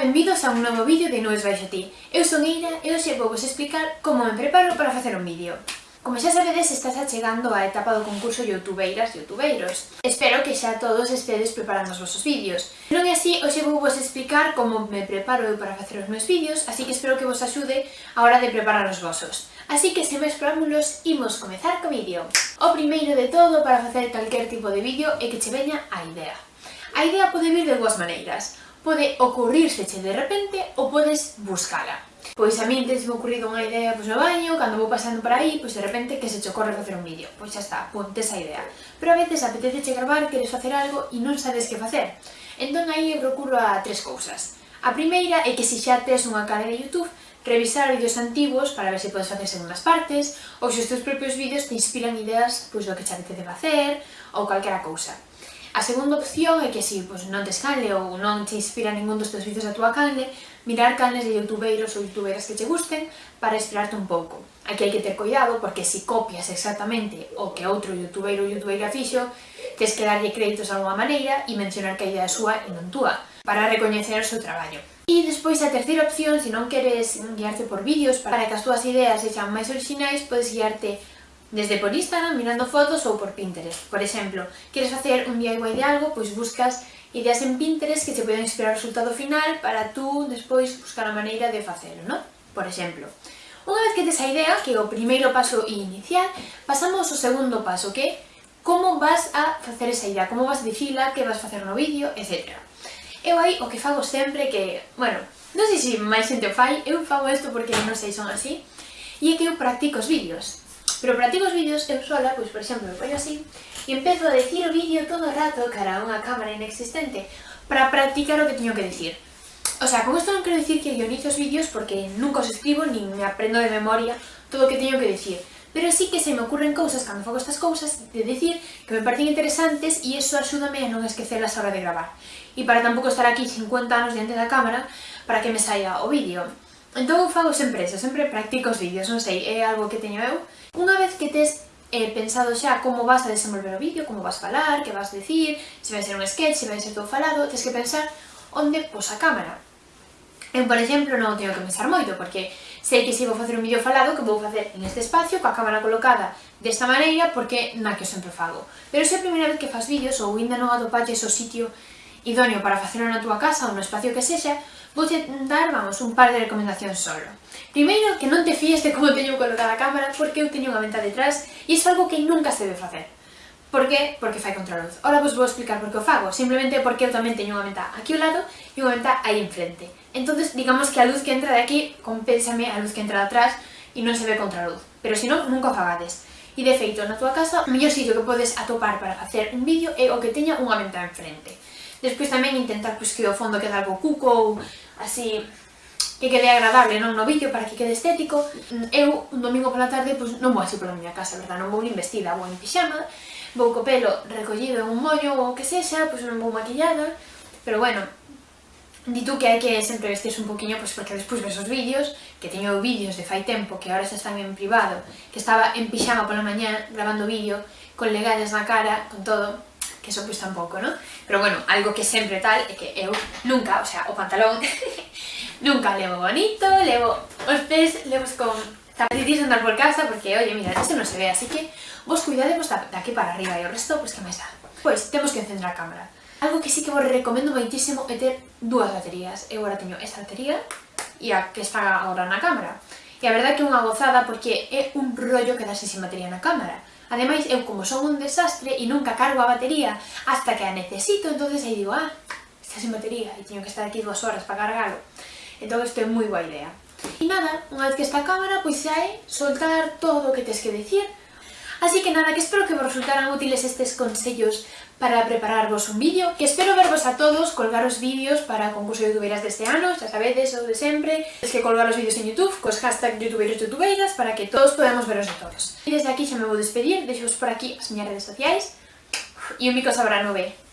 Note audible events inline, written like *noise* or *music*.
benvidos a un novo vídeo de Nubes Baixo Ti. Eu son Eira e hoxe vou vos explicar como me preparo para facer un vídeo. Como xa sabedes, estás achegando a etapa do concurso Youtubeiras e Youtubeiros. Espero que xa todos estedes preparando os vosos vídeos. Non é así, hoxe vou vos explicar como me preparo eu para facer os meus vídeos, así que espero que vos axude a hora de preparar os vosos. Así que, sen máis preámbulos, imos comezar co vídeo. O primeiro de todo para facer calquer tipo de vídeo é que che veña a idea. A idea pode vir de dúas maneiras pode ocurrírseche de repente ou podes buscala. Pois a min me ocurrido unha idea pois, no baño, cando vou pasando por aí, pois de repente que se te ocorre facer un vídeo. Pois xa está, ponte esa idea. Pero a veces apetece che gravar, queres facer algo e non sabes que facer. Entón aí eu procuro a tres cousas. A primeira é que se xa tes unha canal de Youtube, revisar vídeos antigos para ver se podes facer segundas partes, ou se os teus propios vídeos te inspiran ideas pois, do que xa apetece facer, ou calquera cousa. A segunda opción é que se si, pois, non tes canle ou non te inspira ningún dos teus vídeos a tua canle, mirar canles de youtubeiros ou youtubeiras que che gusten para inspirarte un pouco. Aquí hai que ter cuidado porque se copias exactamente o que outro youtubeiro ou youtubeira fixo, tes que darlle créditos a unha maneira e mencionar que a idea súa e non túa, para recoñecer o seu traballo. E despois a terceira opción, se non queres guiarte por vídeos para que as túas ideas sexan máis orixinais, podes guiarte Desde por Instagram, mirando fotos ou por Pinterest. Por exemplo, queres facer un DIY de algo, pois buscas ideas en Pinterest que te poden inspirar o resultado final para tú despois buscar a maneira de facelo, non? Por exemplo, unha vez que tes a idea, que é o primeiro paso inicial, pasamos ao segundo paso, que é como vas a facer esa idea, como vas a dicila, que vas a facer no vídeo, etc. Eu aí o que fago sempre que, bueno, non sei se máis xente o fai, eu fago isto porque non sei, son así, e é que eu practico os vídeos. Pero practico os vídeos eu sola, pois por exemplo, me poño así, e empezo a decir o vídeo todo o rato cara a unha cámara inexistente para practicar o que teño que decir. O sea, con isto non quero dicir que guionizo os vídeos porque nunca os escribo nin me aprendo de memoria todo o que teño que decir. Pero sí que se me ocurren cousas cando fago estas cousas de decir que me parecen interesantes e iso axúdame a non esquecerlas a hora de gravar. E para tampouco estar aquí 50 anos diante da cámara para que me saia o vídeo. Entón eu fago sempre eso, sempre practico os vídeos, non sei, é algo que teño eu. Unha vez que tes eh, pensado xa como vas a desenvolver o vídeo, como vas a falar, que vas a dicir, se vai ser un sketch, se vai ser todo falado, tens que pensar onde pos a cámara. Eu, por exemplo, non teño que pensar moito, porque sei que se vou facer un vídeo falado que vou facer en este espacio, coa cámara colocada desta maneira, porque na que eu sempre fago. Pero se é a primeira vez que fas vídeos ou ainda non atopaches o sitio idóneo para facelo na túa casa ou no espacio que sexa, vouche dar, vamos, un par de recomendacións solo. Primeiro, que non te fíes de como *laughs* teño colocada a cámara, porque eu teño unha venta detrás, e iso é algo que nunca se debe facer. Por que? Porque fai contra a luz. Ora vos vou explicar por que o fago, simplemente porque eu tamén teño unha venta aquí ao lado e unha venta aí enfrente. Entonces, digamos que a luz que entra de aquí compénsame a luz que entra de atrás e non se ve contra a luz. Pero se non, nunca o fagades. E de feito, na túa casa, o mellor sitio que podes atopar para facer un vídeo é o que teña unha venta enfrente. Despois tamén intentar pois, que o fondo quede algo cuco ou así que quede agradable non no vídeo para que quede estético. Eu, un domingo pola tarde, pois, non vou así pola miña casa, verdad? Non vou nin vestida, vou en pixama, vou co pelo recollido en un mollo ou o que sexa, pois non vou maquillada, pero bueno, Di tú que hai que sempre vestirse un poquinho, pois porque despois ves os vídeos, que teño vídeos de fai tempo, que ahora xa están en privado, que estaba en pixama pola mañá grabando vídeo, con legallas na cara, con todo, que eso pois tampouco, non? Pero bueno, algo que sempre tal é que eu nunca, o sea, o pantalón *laughs* nunca levo bonito, levo os pés, levos con zapatillas andar por casa porque, oye, mira, isto non se ve, así que vos cuidadevos da, aquí para arriba e o resto, pois que máis dá. Pois, temos que encender a cámara. Algo que sí que vos recomendo moitísimo é ter dúas baterías. Eu agora teño esta batería e a que está agora na cámara. E a verdade é que é unha gozada porque é un rollo quedarse sin batería na cámara. Ademais, eu como son un desastre e nunca cargo a batería hasta que a necesito, entonces aí digo, ah, está sin batería e teño que estar aquí dúas horas para cargalo. Entón, isto é moi boa idea. E nada, unha vez que está a cámara, pois xa é soltar todo o que tes que decir, Así que nada, que espero que vos resultaran útiles estes consellos para prepararvos un vídeo, que espero vervos a todos, colgaros vídeos para concurso de youtuberas deste ano, xa sabedes, o de sempre, es que colgaros vídeos en Youtube, cos hashtag youtuberos youtubeiras, para que todos podamos veros a todos. E desde aquí xa me vou despedir, deixos por aquí as miñas redes sociais, e un mico sabrá habrá no.